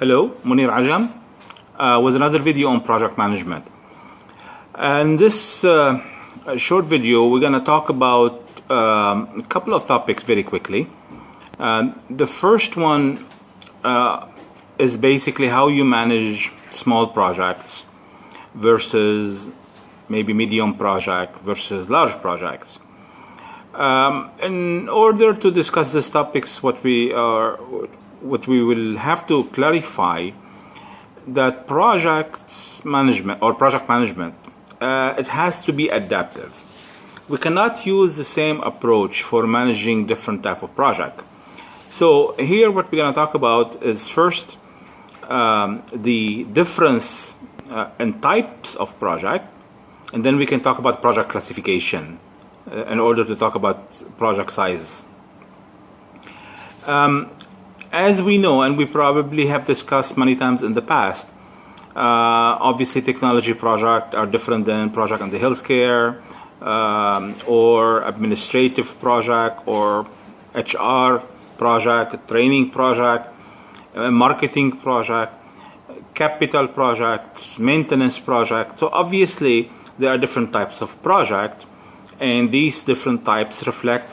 Hello, Mounir Ajam uh, with another video on project management. And this uh, short video, we're going to talk about um, a couple of topics very quickly. Um, the first one uh, is basically how you manage small projects versus maybe medium project versus large projects. Um, in order to discuss these topics, what we are, what we will have to clarify that project management or project management, uh, it has to be adaptive. We cannot use the same approach for managing different type of project. So here, what we're going to talk about is first um, the difference uh, in types of project, and then we can talk about project classification uh, in order to talk about project size. Um, as we know, and we probably have discussed many times in the past, uh, obviously technology projects are different than project on the healthcare um, or administrative project or HR project, training project, marketing project, capital projects, maintenance project. So obviously there are different types of project and these different types reflect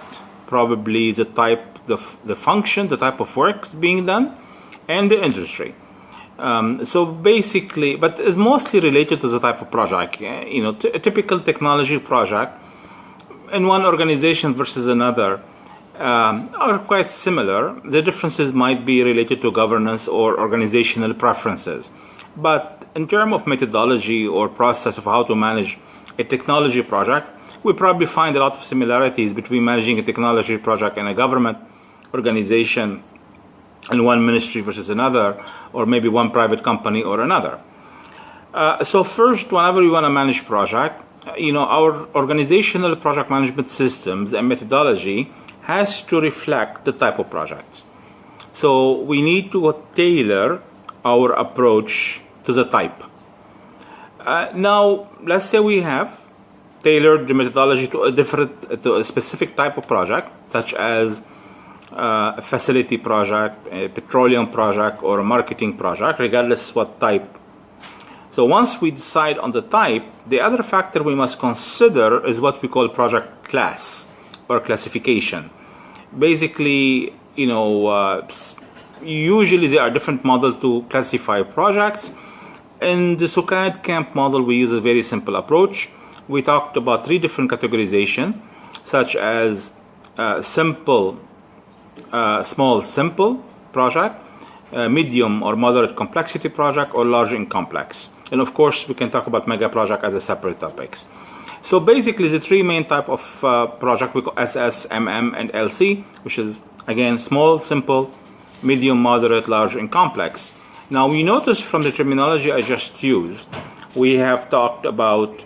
probably the type, the, the function, the type of work being done and the industry. Um, so basically, but it's mostly related to the type of project. You know, a typical technology project in one organization versus another um, are quite similar. The differences might be related to governance or organizational preferences. But in terms of methodology or process of how to manage a technology project, we probably find a lot of similarities between managing a technology project in a government organization in one ministry versus another, or maybe one private company or another. Uh, so first, whenever we want to manage project, you know, our organizational project management systems and methodology has to reflect the type of projects. So we need to tailor our approach to the type. Uh, now, let's say we have tailored the methodology to a different, to a specific type of project, such as uh, a facility project, a petroleum project, or a marketing project, regardless what type. So once we decide on the type, the other factor we must consider is what we call project class or classification. Basically, you know, uh, usually there are different models to classify projects. In the SUKAD CAMP model, we use a very simple approach. We talked about three different categorization, such as uh, simple uh, small simple project, uh, medium or moderate complexity project, or large and complex. And of course, we can talk about mega project as a separate topics. So basically, the three main type of uh, project we call SS, MM, and LC, which is again small, simple, medium, moderate, large, and complex. Now we notice from the terminology I just used, we have talked about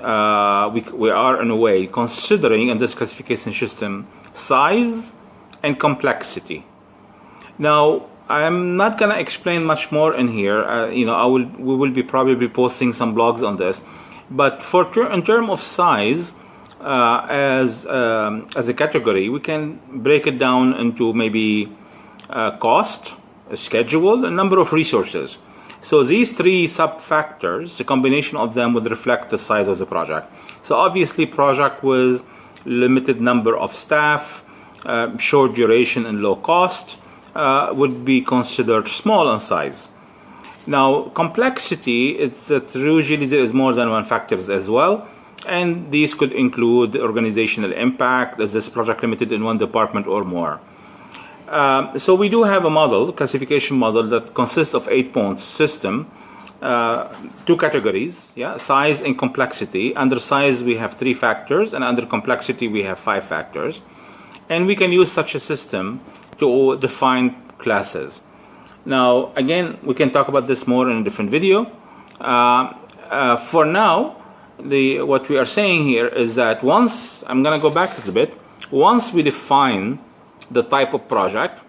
uh, we, we are in a way considering in this classification system size and complexity. Now, I'm not going to explain much more in here. Uh, you know, I will we will be probably posting some blogs on this. But for in terms of size, uh, as um, as a category, we can break it down into maybe uh, cost, schedule, a number of resources. So these three sub factors, the combination of them would reflect the size of the project. So obviously, project with limited number of staff, uh, short duration and low cost uh, would be considered small in size. Now, complexity, it's that usually there is more than one factors as well. And these could include organizational impact, is this project limited in one department or more? Uh, so we do have a model, classification model that consists of eight points system, uh, two categories, yeah, size and complexity. Under size we have three factors, and under complexity we have five factors. And we can use such a system to define classes. Now, again, we can talk about this more in a different video. Uh, uh, for now, the, what we are saying here is that once, I'm going to go back a little bit, once we define the type of project,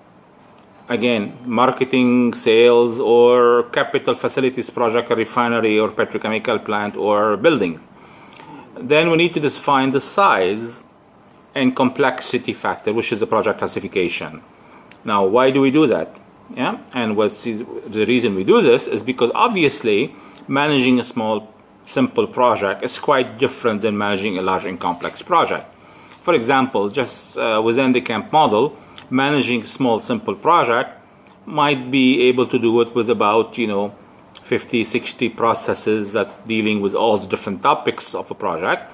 again, marketing, sales, or capital facilities project, a refinery, or petrochemical plant, or building, then we need to define the size and complexity factor, which is the project classification. Now, why do we do that? Yeah, and what's the reason we do this is because obviously managing a small, simple project is quite different than managing a large and complex project. For example, just uh, within the CAMP model, managing a small, simple project might be able to do it with about, you know, 50, 60 processes that dealing with all the different topics of a project.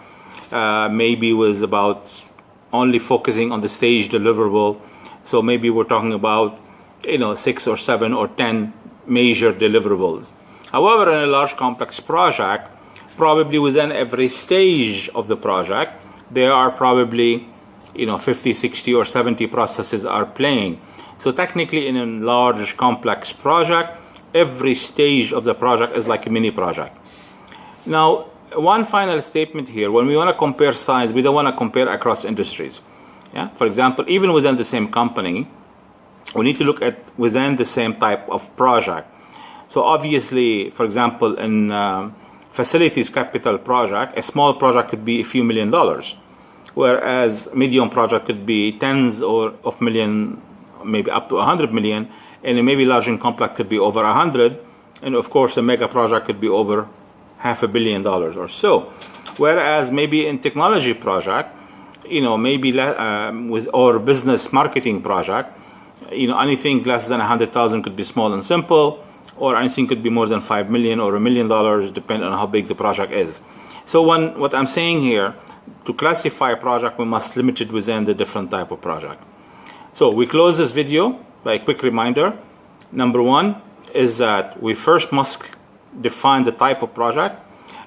Uh, maybe with about only focusing on the stage deliverable. So maybe we're talking about you know, six or seven or 10 major deliverables. However, in a large complex project, probably within every stage of the project, there are probably, you know, 50, 60 or 70 processes are playing. So technically in a large complex project, every stage of the project is like a mini project. Now, one final statement here, when we want to compare size, we don't want to compare across industries. Yeah? For example, even within the same company, we need to look at within the same type of project. So obviously, for example, in um, facilities capital project, a small project could be a few million dollars, whereas medium project could be tens or of million, maybe up to a hundred million, and a maybe large and complex could be over a hundred, and of course a mega project could be over half a billion dollars or so. Whereas maybe in technology project, you know, maybe um, with or business marketing project, you know, anything less than 100,000 could be small and simple, or anything could be more than 5 million or a million dollars, depending on how big the project is. So when, what I'm saying here, to classify a project, we must limit it within the different type of project. So we close this video by a quick reminder. Number one is that we first must define the type of project,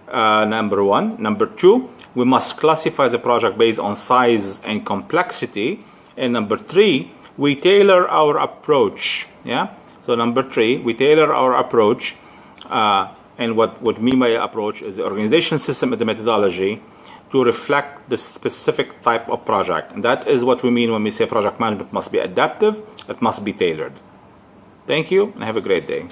uh, number one. Number two, we must classify the project based on size and complexity. And number three, we tailor our approach. Yeah. So number three, we tailor our approach, uh, and what what mean by approach is the organization system and the methodology to reflect the specific type of project. And that is what we mean when we say project management must be adaptive, it must be tailored. Thank you, and have a great day.